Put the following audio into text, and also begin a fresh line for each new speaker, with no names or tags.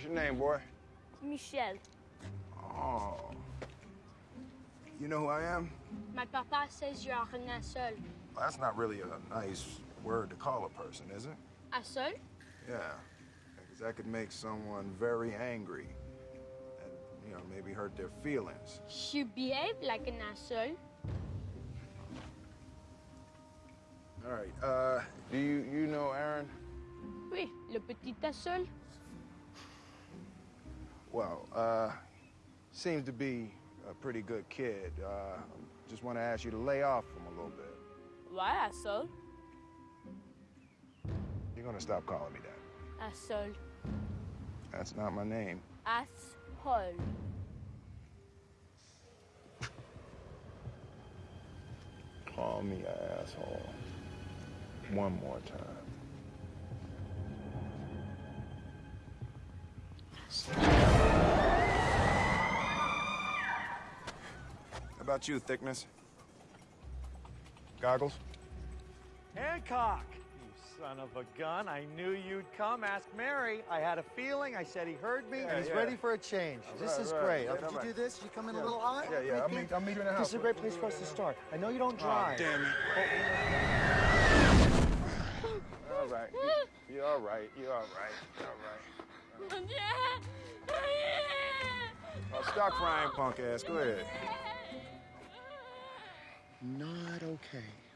What's your name, boy?
Michel.
Oh. You know who I am?
My papa says you're un seul.
Well, that's not really a nice word to call a person, is it?
A seul?
Yeah. Because that could make someone very angry. And, you know, maybe hurt their feelings.
You behave like an asshole.
All right. Uh, do you you know Aaron?
Oui, le petit asshole.
Well, uh, seems to be a pretty good kid. Uh, just want to ask you to lay off him a little bit.
Why asshole?
You're gonna stop calling me that.
Asshole.
That's not my name.
Asshole.
Call me an asshole. One more time. About you, thickness? Goggles?
Hancock! You son of a gun. I knew you'd come. Ask Mary. I had a feeling. I said he heard me,
Yeah,
and he's
yeah.
ready for a change. this
right,
is
right.
great.
Yeah,
Oh, did
all
you
right.
do this? Did you come in
Yeah.
a little hot?
Yeah, yeah. I'll meet, I'll meet you in the house.
This is a great place for us to start. I know you don't
Oh,
drive.
damn it. Oh, all right. You're all right. You're all right. You're all right. Oh, stop crying, punk ass. Go ahead.
Okay.